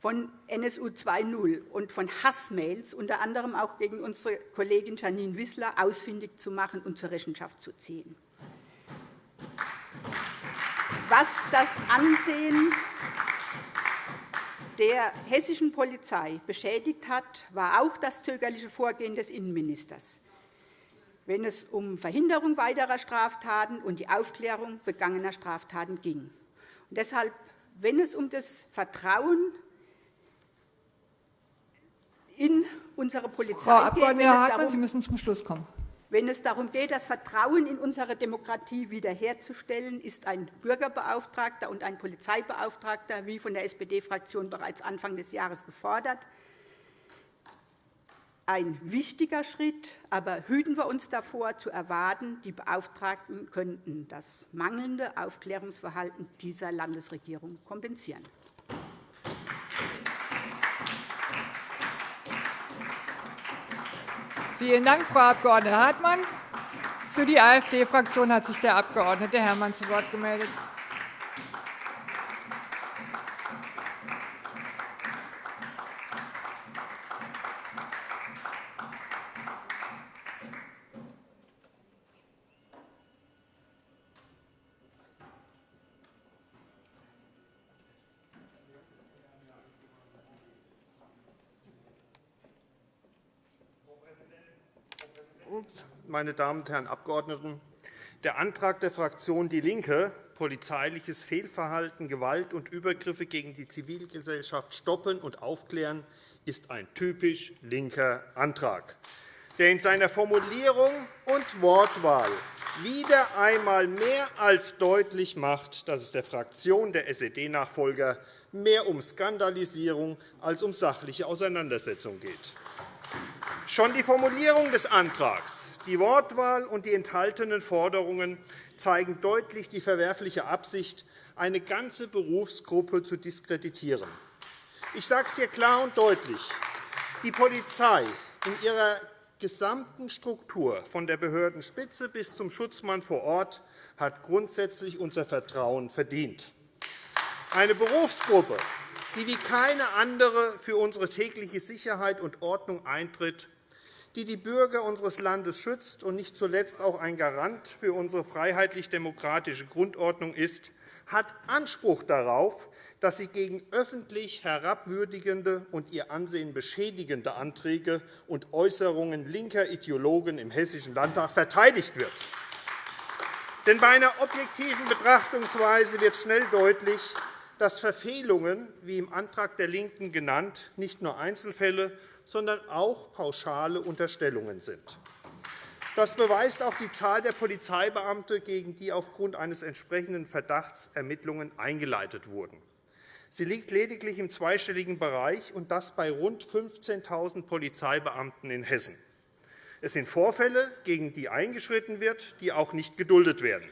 von NSU 2.0 und von Hassmails, unter anderem auch gegen unsere Kollegin Janine Wissler, ausfindig zu machen und zur Rechenschaft zu ziehen. Was das Ansehen der hessischen Polizei beschädigt hat, war auch das zögerliche Vorgehen des Innenministers wenn es um Verhinderung weiterer Straftaten und die Aufklärung begangener Straftaten ging. Und deshalb, wenn es um das Vertrauen in unsere Polizei Frau geht, Hartmann, Sie müssen zum Schluss kommen. Wenn es darum geht, das Vertrauen in unsere Demokratie wiederherzustellen, ist ein Bürgerbeauftragter und ein Polizeibeauftragter, wie von der SPD-Fraktion bereits Anfang des Jahres gefordert, ein wichtiger Schritt, aber hüten wir uns davor, zu erwarten, die Beauftragten könnten das mangelnde Aufklärungsverhalten dieser Landesregierung kompensieren. Vielen Dank, Frau Abg. Hartmann. Für die AfD-Fraktion hat sich der Abg. Herrmann zu Wort gemeldet. Meine Damen und Herren Abgeordneten! Der Antrag der Fraktion DIE LINKE, polizeiliches Fehlverhalten, Gewalt und Übergriffe gegen die Zivilgesellschaft stoppen und aufklären, ist ein typisch linker Antrag, der in seiner Formulierung und Wortwahl wieder einmal mehr als deutlich macht, dass es der Fraktion der SED-Nachfolger mehr um Skandalisierung als um sachliche Auseinandersetzung geht. Schon die Formulierung des Antrags die Wortwahl und die enthaltenen Forderungen zeigen deutlich die verwerfliche Absicht, eine ganze Berufsgruppe zu diskreditieren. Ich sage es hier klar und deutlich. Die Polizei in ihrer gesamten Struktur, von der Behördenspitze bis zum Schutzmann vor Ort, hat grundsätzlich unser Vertrauen verdient. Eine Berufsgruppe, die wie keine andere für unsere tägliche Sicherheit und Ordnung eintritt die die Bürger unseres Landes schützt und nicht zuletzt auch ein Garant für unsere freiheitlich-demokratische Grundordnung ist, hat Anspruch darauf, dass sie gegen öffentlich herabwürdigende und ihr Ansehen beschädigende Anträge und Äußerungen linker Ideologen im Hessischen Landtag verteidigt wird. Denn bei einer objektiven Betrachtungsweise wird schnell deutlich, dass Verfehlungen, wie im Antrag der LINKEN genannt, nicht nur Einzelfälle, sondern auch pauschale Unterstellungen sind. Das beweist auch die Zahl der Polizeibeamte, gegen die aufgrund eines entsprechenden Verdachts Ermittlungen eingeleitet wurden. Sie liegt lediglich im zweistelligen Bereich, und das bei rund 15.000 Polizeibeamten in Hessen. Es sind Vorfälle, gegen die eingeschritten wird, die auch nicht geduldet werden.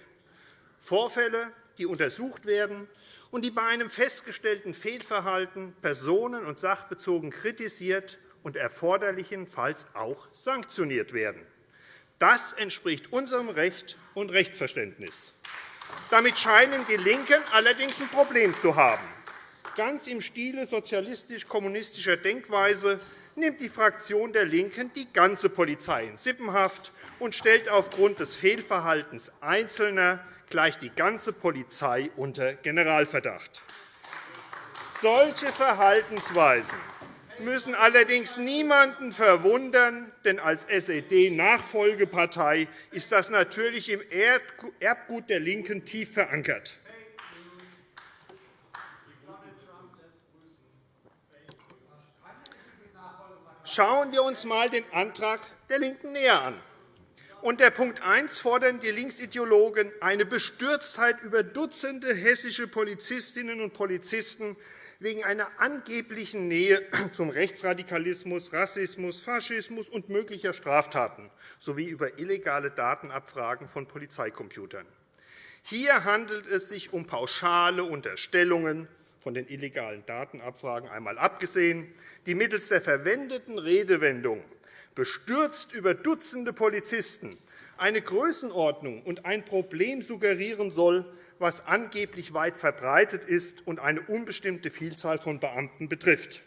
Vorfälle, die untersucht werden und die bei einem festgestellten Fehlverhalten personen- und sachbezogen kritisiert und erforderlichenfalls auch sanktioniert werden. Das entspricht unserem Recht und Rechtsverständnis. Damit scheinen die LINKEN allerdings ein Problem zu haben. Ganz im Stile sozialistisch-kommunistischer Denkweise nimmt die Fraktion der LINKEN die ganze Polizei in Sippenhaft und stellt aufgrund des Fehlverhaltens Einzelner gleich die ganze Polizei unter Generalverdacht. Solche Verhaltensweisen müssen allerdings niemanden verwundern, denn als SED-Nachfolgepartei ist das natürlich im Erbgut der LINKEN tief verankert. Schauen wir uns einmal den Antrag der LINKEN näher an. Unter Punkt 1 fordern die Linksideologen eine Bestürztheit über Dutzende hessische Polizistinnen und Polizisten wegen einer angeblichen Nähe zum Rechtsradikalismus, Rassismus, Faschismus und möglicher Straftaten sowie über illegale Datenabfragen von Polizeicomputern. Hier handelt es sich um pauschale Unterstellungen, von den illegalen Datenabfragen einmal abgesehen, die mittels der verwendeten Redewendung bestürzt über Dutzende Polizisten eine Größenordnung und ein Problem suggerieren soll, was angeblich weit verbreitet ist und eine unbestimmte Vielzahl von Beamten betrifft.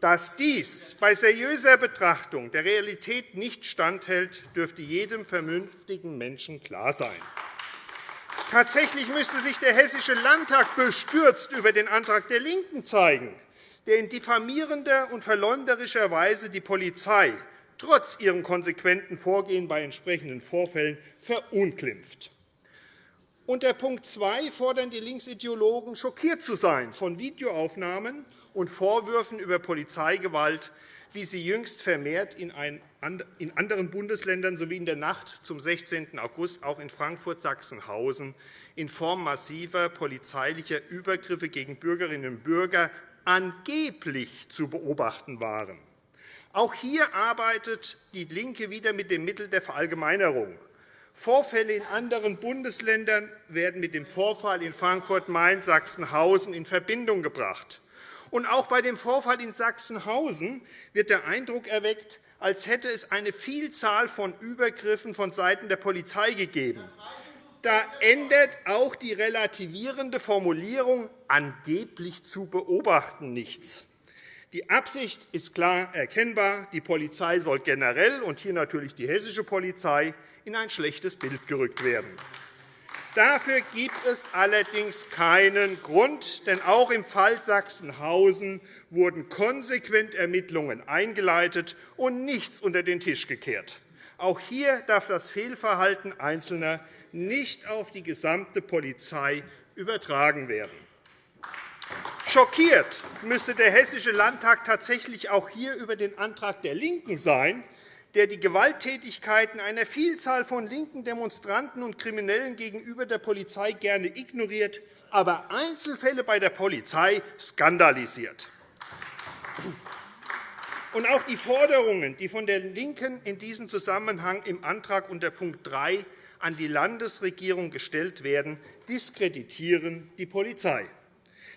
Dass dies bei seriöser Betrachtung der Realität nicht standhält, dürfte jedem vernünftigen Menschen klar sein. Tatsächlich müsste sich der Hessische Landtag bestürzt über den Antrag der LINKEN zeigen, der in diffamierender und verleumderischer Weise die Polizei trotz ihrem konsequenten Vorgehen bei entsprechenden Vorfällen verunglimpft. Unter Punkt 2 fordern die Linksideologen, schockiert zu sein von Videoaufnahmen und Vorwürfen über Polizeigewalt, wie sie jüngst vermehrt in anderen Bundesländern sowie in der Nacht zum 16. August auch in Frankfurt-Sachsenhausen in Form massiver polizeilicher Übergriffe gegen Bürgerinnen und Bürger angeblich zu beobachten waren. Auch hier arbeitet DIE LINKE wieder mit dem Mittel der Verallgemeinerung. Vorfälle in anderen Bundesländern werden mit dem Vorfall in Frankfurt-Main-Sachsenhausen in Verbindung gebracht. Und auch bei dem Vorfall in Sachsenhausen wird der Eindruck erweckt, als hätte es eine Vielzahl von Übergriffen vonseiten der Polizei gegeben. Da ändert auch die relativierende Formulierung angeblich zu beobachten nichts. Die Absicht ist klar erkennbar. Die Polizei soll generell, und hier natürlich die hessische Polizei, in ein schlechtes Bild gerückt werden. Dafür gibt es allerdings keinen Grund, denn auch im Fall Sachsenhausen wurden konsequent Ermittlungen eingeleitet und nichts unter den Tisch gekehrt. Auch hier darf das Fehlverhalten Einzelner nicht auf die gesamte Polizei übertragen werden. Schockiert müsste der Hessische Landtag tatsächlich auch hier über den Antrag der LINKEN sein, der die Gewalttätigkeiten einer Vielzahl von linken Demonstranten und Kriminellen gegenüber der Polizei gerne ignoriert, aber Einzelfälle bei der Polizei skandalisiert. Und auch die Forderungen, die von der LINKEN in diesem Zusammenhang im Antrag unter Punkt 3 an die Landesregierung gestellt werden, diskreditieren die Polizei.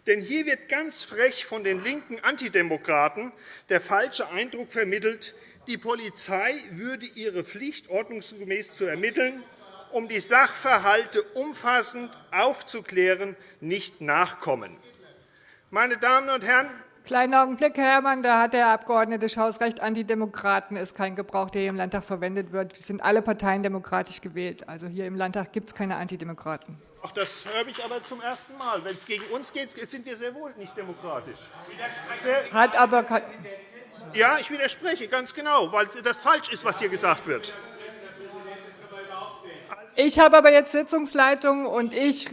Denn hier wird ganz frech von den linken Antidemokraten der falsche Eindruck vermittelt, die Polizei würde ihre Pflicht ordnungsgemäß zu ermitteln, um die Sachverhalte umfassend aufzuklären, nicht nachkommen. Meine Damen und Herren, Kleinen Augenblick, Herr Herrmann. Da hat der Abg. Schaus recht. Antidemokraten ist kein Gebrauch, der hier im Landtag verwendet wird. Wir sind alle Parteien demokratisch gewählt. Also hier im Landtag gibt es keine Antidemokraten. Ach, das höre ich aber zum ersten Mal. Wenn es gegen uns geht, sind wir sehr wohl nicht demokratisch. Hat aber ja, ich widerspreche, ganz genau, weil das falsch ist, was hier gesagt wird. Ich habe aber jetzt Sitzungsleitung und ich.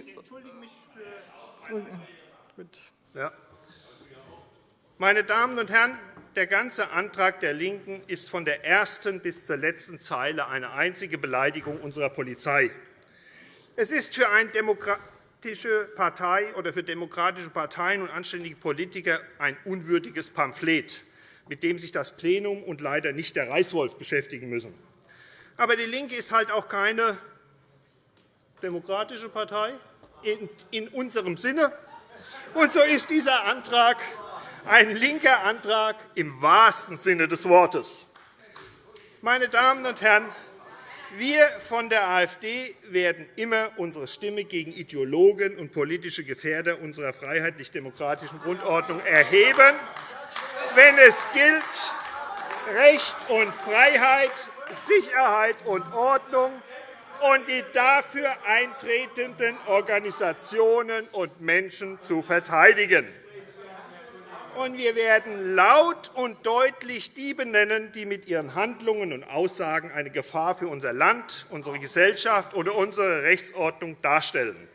Gut. Ja. Meine Damen und Herren, der ganze Antrag der LINKEN ist von der ersten bis zur letzten Zeile eine einzige Beleidigung unserer Polizei. Es ist für eine demokratische Partei oder für demokratische Parteien und anständige Politiker ein unwürdiges Pamphlet, mit dem sich das Plenum und leider nicht der Reißwolf beschäftigen müssen. Aber DIE LINKE ist halt auch keine demokratische Partei in unserem Sinne. Und so ist dieser Antrag ein linker Antrag im wahrsten Sinne des Wortes. Meine Damen und Herren, wir von der AfD werden immer unsere Stimme gegen Ideologen und politische Gefährder unserer freiheitlich-demokratischen Grundordnung erheben, wenn es gilt, Recht und Freiheit, Sicherheit und Ordnung und die dafür eintretenden Organisationen und Menschen zu verteidigen und wir werden laut und deutlich die benennen, die mit ihren Handlungen und Aussagen eine Gefahr für unser Land, unsere Gesellschaft oder unsere Rechtsordnung darstellen.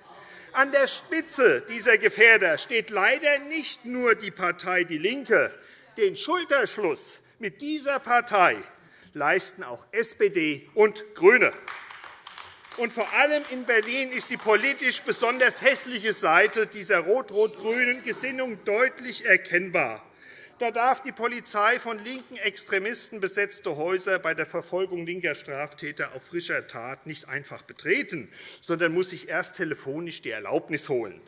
An der Spitze dieser Gefährder steht leider nicht nur die Partei DIE LINKE. Den Schulterschluss mit dieser Partei leisten auch SPD und GRÜNE. Und vor allem in Berlin ist die politisch besonders hässliche Seite dieser rot-rot-grünen Gesinnung deutlich erkennbar. Da darf die Polizei von linken Extremisten besetzte Häuser bei der Verfolgung linker Straftäter auf frischer Tat nicht einfach betreten, sondern muss sich erst telefonisch die Erlaubnis holen.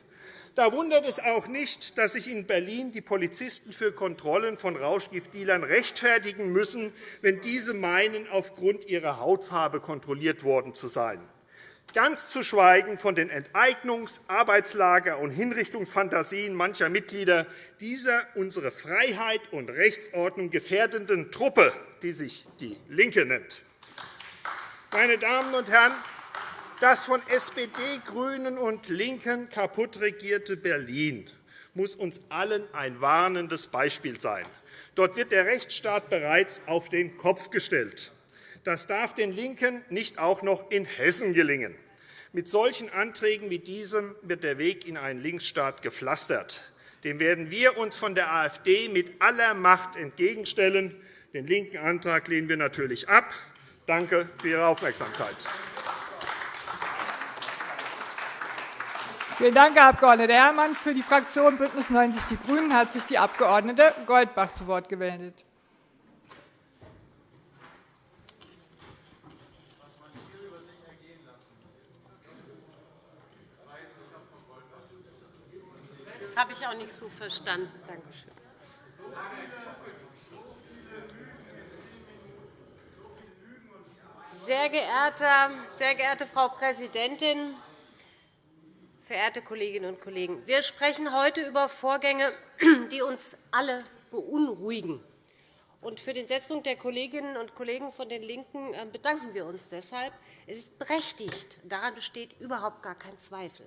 Da wundert es auch nicht, dass sich in Berlin die Polizisten für Kontrollen von Rauschgiftdealern rechtfertigen müssen, wenn diese meinen, aufgrund ihrer Hautfarbe kontrolliert worden zu sein ganz zu schweigen von den Enteignungs-, Arbeitslager- und Hinrichtungsfantasien mancher Mitglieder dieser unsere Freiheit und Rechtsordnung gefährdenden Truppe, die sich DIE LINKE nennt. Meine Damen und Herren, das von SPD, GRÜNEN und LINKEN kaputt regierte Berlin muss uns allen ein warnendes Beispiel sein. Dort wird der Rechtsstaat bereits auf den Kopf gestellt. Das darf den LINKEN nicht auch noch in Hessen gelingen. Mit solchen Anträgen wie diesem wird der Weg in einen Linksstaat gepflastert. Dem werden wir uns von der AfD mit aller Macht entgegenstellen. Den linken Antrag lehnen wir natürlich ab. Danke für Ihre Aufmerksamkeit. Vielen Dank, Herr Abg. Herrmann. Für die Fraktion BÜNDNIS 90 die GRÜNEN hat sich die Abg. Goldbach zu Wort gemeldet. Habe ich auch nicht so verstanden. Danke schön. Sehr geehrte, sehr geehrte Frau Präsidentin, verehrte Kolleginnen und Kollegen! Wir sprechen heute über Vorgänge, die uns alle beunruhigen. für den Setzpunkt der Kolleginnen und Kollegen von den LINKEN äh, bedanken wir uns deshalb. Es ist berechtigt. Daran besteht überhaupt gar kein Zweifel.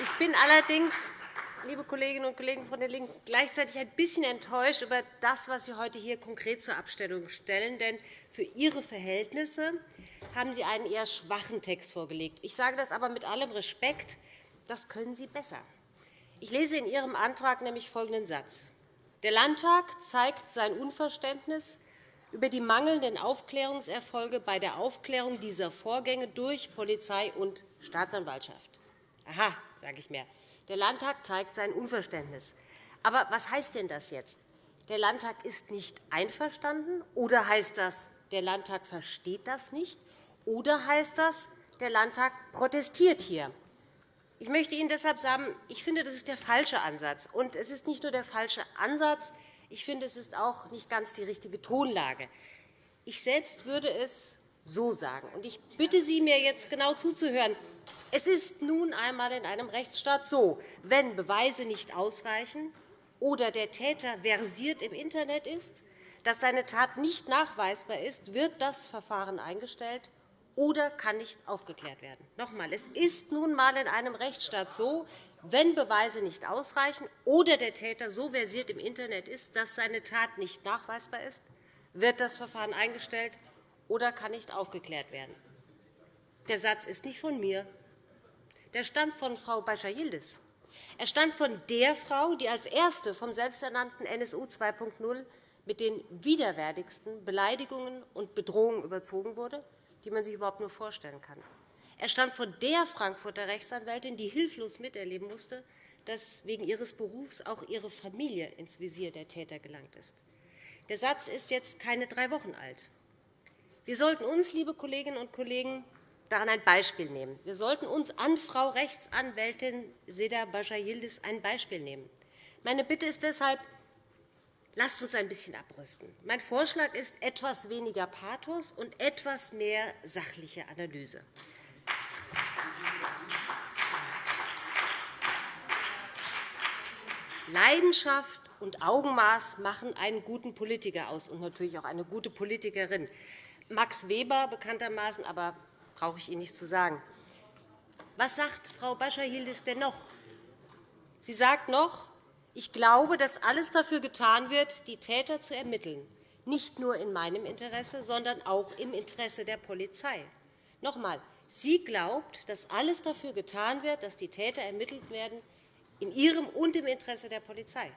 Ich bin allerdings, liebe Kolleginnen und Kollegen von den LINKEN, gleichzeitig ein bisschen enttäuscht über das, was Sie heute hier konkret zur Abstimmung stellen. Denn für Ihre Verhältnisse haben Sie einen eher schwachen Text vorgelegt. Ich sage das aber mit allem Respekt. Das können Sie besser. Ich lese in Ihrem Antrag nämlich folgenden Satz. Der Landtag zeigt sein Unverständnis über die mangelnden Aufklärungserfolge bei der Aufklärung dieser Vorgänge durch Polizei und Staatsanwaltschaft. Aha, sage ich mir. Der Landtag zeigt sein Unverständnis. Aber was heißt denn das jetzt? Der Landtag ist nicht einverstanden? Oder heißt das, der Landtag versteht das nicht? Oder heißt das, der Landtag protestiert hier? Ich möchte Ihnen deshalb sagen, ich finde, das ist der falsche Ansatz. Und es ist nicht nur der falsche Ansatz, ich finde, es ist auch nicht ganz die richtige Tonlage. Ich selbst würde es so sagen. Und ich bitte Sie, mir jetzt genau zuzuhören. Es ist nun einmal in einem Rechtsstaat so, wenn Beweise nicht ausreichen oder der Täter versiert im Internet ist, dass seine Tat nicht nachweisbar ist, wird das Verfahren eingestellt oder kann nicht aufgeklärt werden. Noch einmal, es ist nun einmal in einem Rechtsstaat so, wenn Beweise nicht ausreichen oder der Täter so versiert im Internet ist, dass seine Tat nicht nachweisbar ist, wird das Verfahren eingestellt oder kann nicht aufgeklärt werden. Der Satz ist nicht von mir. Der stammt von Frau Bascha-Yildiz. Er stammt von der Frau, die als Erste vom selbsternannten NSU 2.0 mit den widerwärtigsten Beleidigungen und Bedrohungen überzogen wurde, die man sich überhaupt nur vorstellen kann. Er stammt von der Frankfurter Rechtsanwältin, die hilflos miterleben musste, dass wegen ihres Berufs auch ihre Familie ins Visier der Täter gelangt ist. Der Satz ist jetzt keine drei Wochen alt. Wir sollten uns, liebe Kolleginnen und Kollegen, daran ein Beispiel nehmen. Wir sollten uns an Frau Rechtsanwältin Seda Bascha-Yildiz ein Beispiel nehmen. Meine Bitte ist deshalb, lasst uns ein bisschen abrüsten. Mein Vorschlag ist etwas weniger Pathos und etwas mehr sachliche Analyse. Leidenschaft und Augenmaß machen einen guten Politiker aus und natürlich auch eine gute Politikerin. Max Weber bekanntermaßen, aber brauche ich Ihnen nicht zu sagen. Was sagt Frau Bascha-Yildiz denn noch? Sie sagt noch, ich glaube, dass alles dafür getan wird, die Täter zu ermitteln, nicht nur in meinem Interesse, sondern auch im Interesse der Polizei. Noch einmal, sie glaubt, dass alles dafür getan wird, dass die Täter ermittelt werden, in ihrem und im Interesse der Polizei.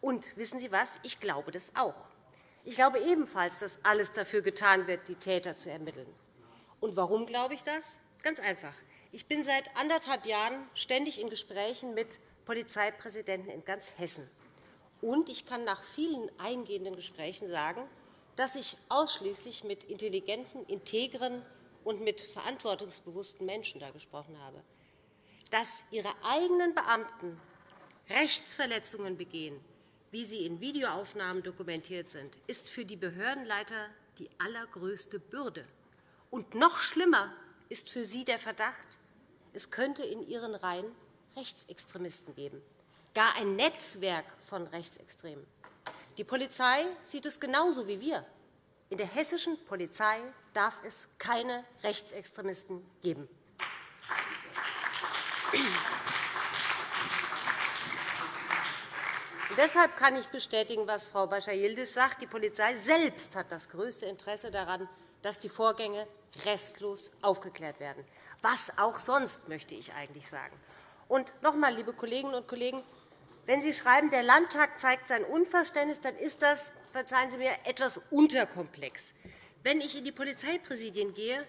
Und wissen Sie was? Ich glaube das auch. Ich glaube ebenfalls, dass alles dafür getan wird, die Täter zu ermitteln. Und warum glaube ich das? Ganz einfach. Ich bin seit anderthalb Jahren ständig in Gesprächen mit Polizeipräsidenten in ganz Hessen. Und ich kann nach vielen eingehenden Gesprächen sagen, dass ich ausschließlich mit intelligenten, integren und mit verantwortungsbewussten Menschen da gesprochen habe. Dass ihre eigenen Beamten Rechtsverletzungen begehen, wie sie in Videoaufnahmen dokumentiert sind, ist für die Behördenleiter die allergrößte Bürde. Und noch schlimmer ist für sie der Verdacht, es könnte in ihren Reihen Rechtsextremisten geben, gar ein Netzwerk von Rechtsextremen. Die Polizei sieht es genauso wie wir. In der hessischen Polizei darf es keine Rechtsextremisten geben. Deshalb kann ich bestätigen, was Frau Bascha-Yildiz sagt. Die Polizei selbst hat das größte Interesse daran, dass die Vorgänge restlos aufgeklärt werden. Was auch sonst, möchte ich eigentlich sagen. Und noch einmal, liebe Kolleginnen und Kollegen, wenn Sie schreiben, der Landtag zeigt sein Unverständnis, dann ist das, verzeihen Sie mir, etwas unterkomplex. Wenn ich in die Polizeipräsidien gehe,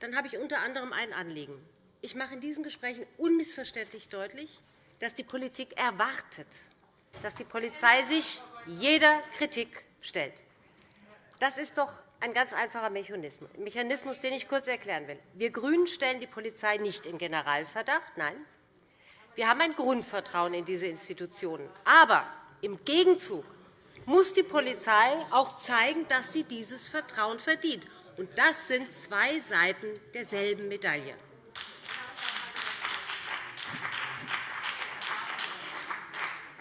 dann habe ich unter anderem ein Anliegen. Ich mache in diesen Gesprächen unmissverständlich deutlich, dass die Politik erwartet, dass die Polizei sich jeder Kritik stellt. Das ist doch ein ganz einfacher Mechanismus, den ich kurz erklären will. Wir GRÜNEN stellen die Polizei nicht in Generalverdacht. Nein, wir haben ein Grundvertrauen in diese Institutionen. Aber im Gegenzug muss die Polizei auch zeigen, dass sie dieses Vertrauen verdient. Und das sind zwei Seiten derselben Medaille.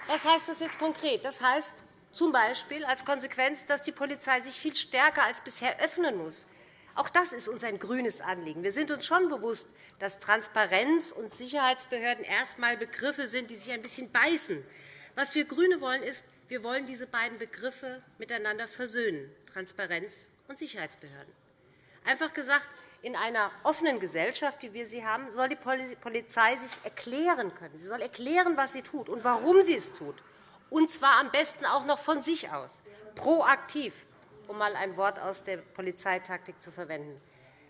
Was heißt das jetzt konkret? Das heißt z.B. als Konsequenz, dass die Polizei sich viel stärker als bisher öffnen muss. Auch das ist uns ein grünes Anliegen. Wir sind uns schon bewusst, dass Transparenz und Sicherheitsbehörden erst einmal Begriffe sind, die sich ein bisschen beißen. Was wir GRÜNE wollen, ist, wir wollen diese beiden Begriffe miteinander versöhnen, Transparenz und Sicherheitsbehörden. Einfach gesagt, in einer offenen Gesellschaft, wie wir sie haben, soll die Polizei sich erklären können. Sie soll erklären, was sie tut und warum sie es tut, und zwar am besten auch noch von sich aus, proaktiv, um einmal ein Wort aus der Polizeitaktik zu verwenden.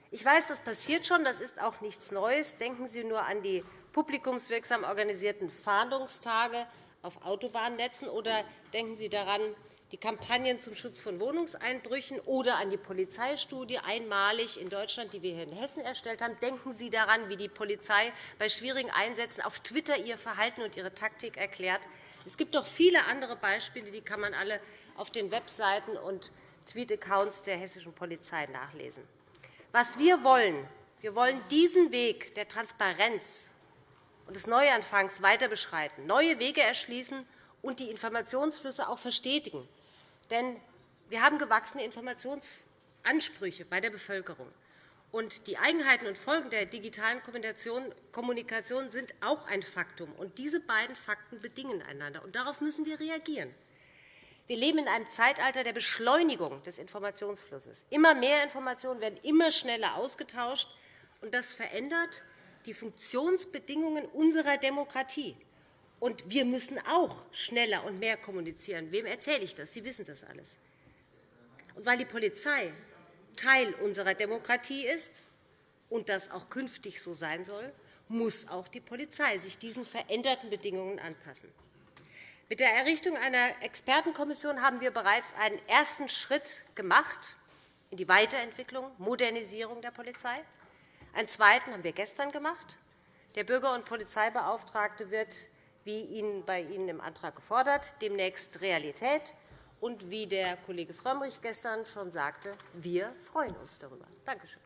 Ich weiß, das passiert schon, das ist auch nichts Neues. Denken Sie nur an die publikumswirksam organisierten Fahndungstage auf Autobahnnetzen oder denken Sie daran, die Kampagnen zum Schutz von Wohnungseinbrüchen oder an die Polizeistudie einmalig in Deutschland, die wir hier in Hessen erstellt haben. Denken Sie daran, wie die Polizei bei schwierigen Einsätzen auf Twitter ihr Verhalten und ihre Taktik erklärt. Es gibt noch viele andere Beispiele, die kann man alle auf den Webseiten und Tweet-Accounts der hessischen Polizei nachlesen. Was wir wollen, wir wollen diesen Weg der Transparenz und des Neuanfangs weiter beschreiten, neue Wege erschließen und die Informationsflüsse auch verstetigen. Denn wir haben gewachsene Informationsansprüche bei der Bevölkerung. Und die Eigenheiten und Folgen der digitalen Kommunikation sind auch ein Faktum. Und diese beiden Fakten bedingen einander. Und darauf müssen wir reagieren. Wir leben in einem Zeitalter der Beschleunigung des Informationsflusses. Immer mehr Informationen werden immer schneller ausgetauscht. Und das verändert die Funktionsbedingungen unserer Demokratie. Und wir müssen auch schneller und mehr kommunizieren. Wem erzähle ich das? Sie wissen das alles. Und weil die Polizei Teil unserer Demokratie ist und das auch künftig so sein soll, muss auch die Polizei sich diesen veränderten Bedingungen anpassen. Mit der Errichtung einer Expertenkommission haben wir bereits einen ersten Schritt gemacht in die Weiterentwicklung, Modernisierung der Polizei. Einen zweiten haben wir gestern gemacht. Der Bürger- und Polizeibeauftragte wird, wie bei Ihnen im Antrag gefordert, demnächst Realität. Und wie der Kollege Frömmrich gestern schon sagte, wir freuen uns darüber. Danke schön.